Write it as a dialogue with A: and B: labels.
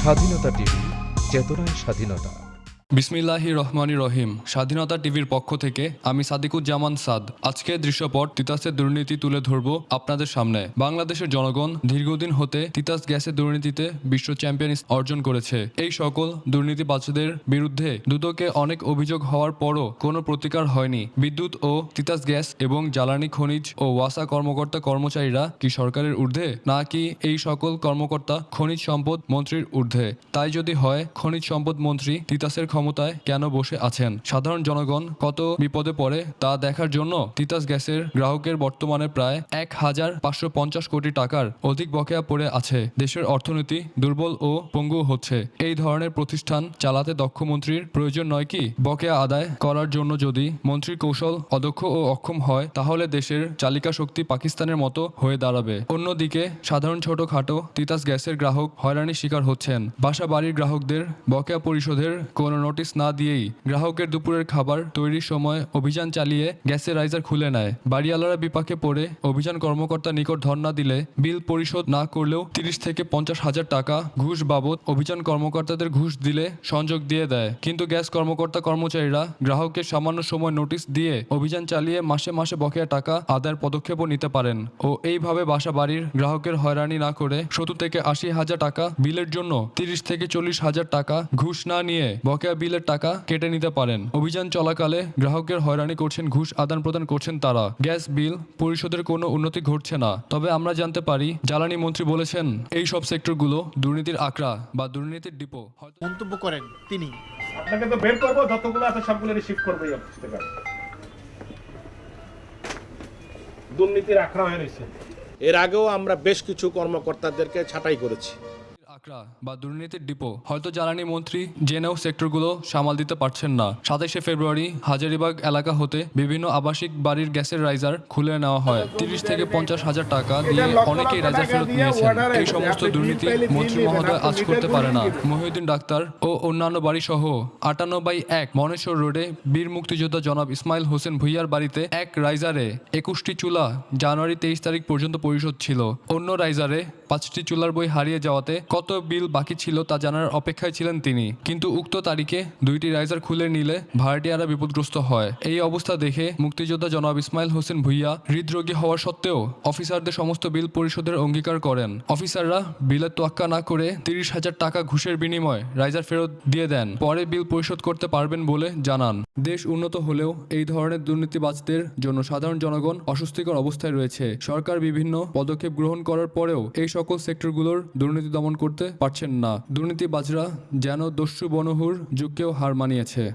A: স্বাধীনতা টিভি চেতনায় স্বাধীনতা।
B: বিসমিল্লাহি রহমানি রহিম স্বাধীনতা টিভির পক্ষ থেকে আমি সাদিকুজ্জামান সাদ। আজকে দৃশ্যপট তিতাসের দুর্নীতি তুলে ধরব আপনাদের সামনে। বাংলাদেশের জনগণ দীর্ঘদিন হতে তিতাস গ্যাসের দুর্নীতিতে বিশ্ব চ্যাম্পিয়ন অর্জন করেছে। এই সকল দুর্নীতিবাজদের বিরুদ্ধে দুদকে অনেক অভিযোগ হওয়ার পরও কোনো প্রতিকার হয়নি। বিদ্যুৎ ও তিতাস গ্যাস এবং জ্বালানি খনিজ ও ওয়াসা কর্মকর্তা কর্মচারীরা কি সরকারের ঊর্ধ্বে, নাকি এই সকল কর্মকর্তা খনিজ সম্পদ মন্ত্রীর ঊর্ধ্বে? তাই যদি হয়, খনিজ সম্পদ মন্ত্রী তিতাসের ক্ষমতায় কেন বসে আছেন? সাধারণ জনগণ কত বিপদে পড়ে তা দেখার জন্য তিতাস গ্যাসের গ্রাহকের বর্তমানে প্রায় এক হাজার পাঁচশো পঞ্চাশ কোটি টাকার অধিক বকেয়া পড়ে আছে। দেশের অর্থনীতি দুর্বল ও পঙ্গু হচ্ছে। এই ধরনের প্রতিষ্ঠান চালাতে দক্ষ মন্ত্রীর প্রয়োজন নয় কি? বকেয়া আদায় করার জন্য যদি মন্ত্রীর কৌশল অদক্ষ ও অক্ষম হয়, তাহলে দেশের চালিকা শক্তি পাকিস্তানের মতো হয়ে দাঁড়াবে। অন্যদিকে, সাধারণ ছোটখাটো তিতাস গ্যাসের গ্রাহক হয়রানির শিকার হচ্ছেন। বাসা বাড়ির গ্রাহকদের বকেয়া পরিশোধের কোনো নোটিশ না দিয়েই গ্রাহকের দুপুরের খাবার তৈরির সময় অভিযান চালিয়ে গ্যাসের রাইজার খুলে নেয়। বাড়িওয়ালারা বিপাকে পড়ে অভিযান কর্মকর্তার নিকট ধর্ণা দিলে বিল পরিশোধ না করলেও তিরিশ থেকে পঞ্চাশ হাজার টাকা ঘুষ বাবদ অভিযান কর্মকর্তাদের ঘুষ দিলে সংযোগ দিয়ে দেয়। কিন্তু গ্যাস কর্মকর্তা কর্মচারীরা গ্রাহকের সামান্য সময় নোটিশ দিয়ে অভিযান চালিয়ে মাসে মাসে বকেয়া টাকা আদায়ের পদক্ষেপও নিতে পারেন ও এইভাবে বাসা বাড়ির গ্রাহকের হয়রানি না করে সত্তর থেকে আশি হাজার টাকা বিলের জন্য তিরিশ থেকে চল্লিশ হাজার টাকা ঘুষ না নিয়ে বকেয়া বিলের টাকা কেটে নিতে পারেন। অভিযান চলাকালে গ্রাহকের হয়রানি করছেন ঘুষ আদান প্রদান করছেন তারা। গ্যাস বিল পরিশোধের কোনো উন্নতি ঘটছে না। তবে আমরা জানতে পারি জ্বালানি মন্ত্রী বলেছেন এই সব সেক্টরগুলো দুর্নীতির আঁকড়া বা দুর্নীতির ডিপো।
C: মন্তব্য করেন তিনি।
D: আপনাকে তো বের করব যতগুলো আছে সবগুলো রিসিভ করব এই অফিস থেকে। দুর্নীতির আখড়া হয়ে রয়েছে।
E: এর আগেও আমরা বেশ কিছু কর্মকর্তাদেরকে ছাঁটাই করেছি।
B: আঁকড়া বা দুর্নীতির ডিপো। হয়তো জ্বালানি মন্ত্রী জেনেও সেক্টরগুলো সামাল দিতে পারছেন না। সাতাইশে ফেব্রুয়ারি হাজারিবাগ এলাকা হতে বিভিন্ন আবাসিক বাড়ির গ্যাসের রাইজার খুলে নেওয়া হয়। তিরিশ থেকে পঞ্চাশ হাজার টাকা দিয়ে অনেকেই রাইজার ফেরত নিয়েছেন। এই সমস্ত দুর্নীতি মন্ত্রী মহোদয় আজ করতে পারে না। মহিউদ্দিন ডাক্তার ও অন্যান্য বাড়ি সহ আটান্ন বাই এক মনেশ্বর রোডে বীর মুক্তিযোদ্ধা জনাব ইসমাইল হোসেন ভুইয়ার বাড়িতে এক রাইজারে একুশটি চুলা জানুয়ারি তেইশ তারিখ পর্যন্ত পরিশোধ ছিল। অন্য রাইজারে পাঁচটি চুলার বই হারিয়ে যাওয়াতে কত বিল বাকি ছিল তা জানার অপেক্ষায় ছিলেন তিনি। কিন্তু উক্ত তারিখে দুইটি রাইজার খুলে নিলে ভাড়াটিয়ারা বিপদগ্রস্ত হয়। এই অবস্থা দেখে মুক্তিযোদ্ধা জনাব ইসমাইল হোসেন ভুইয়া হৃদরোগী হওয়া সত্ত্বেও অফিসারদের সমস্ত বিল পরিশোধের অঙ্গীকার করেন। অফিসাররা বিলের তোয়াক্কা না করে তিরিশ হাজার টাকা ঘুষের বিনিময়ে রাইজার ফেরত দিয়ে দেন। পরে বিল পরিশোধ করতে পারবেন বলে জানান। দেশ উন্নত হলেও এই ধরনের দুর্নীতিবাজদের জন্য সাধারণ জনগণ অস্বস্তিকর অবস্থায় রয়েছে। সরকার বিভিন্ন পদক্ষেপ গ্রহণ করার পরেও এই সকল সেক্টরগুলোর দুর্নীতি দমন করতে পারছেন না। দুর্নীতিবাজরা যেন দস্যু বনহুর যুগকেও হার মানিয়েছে।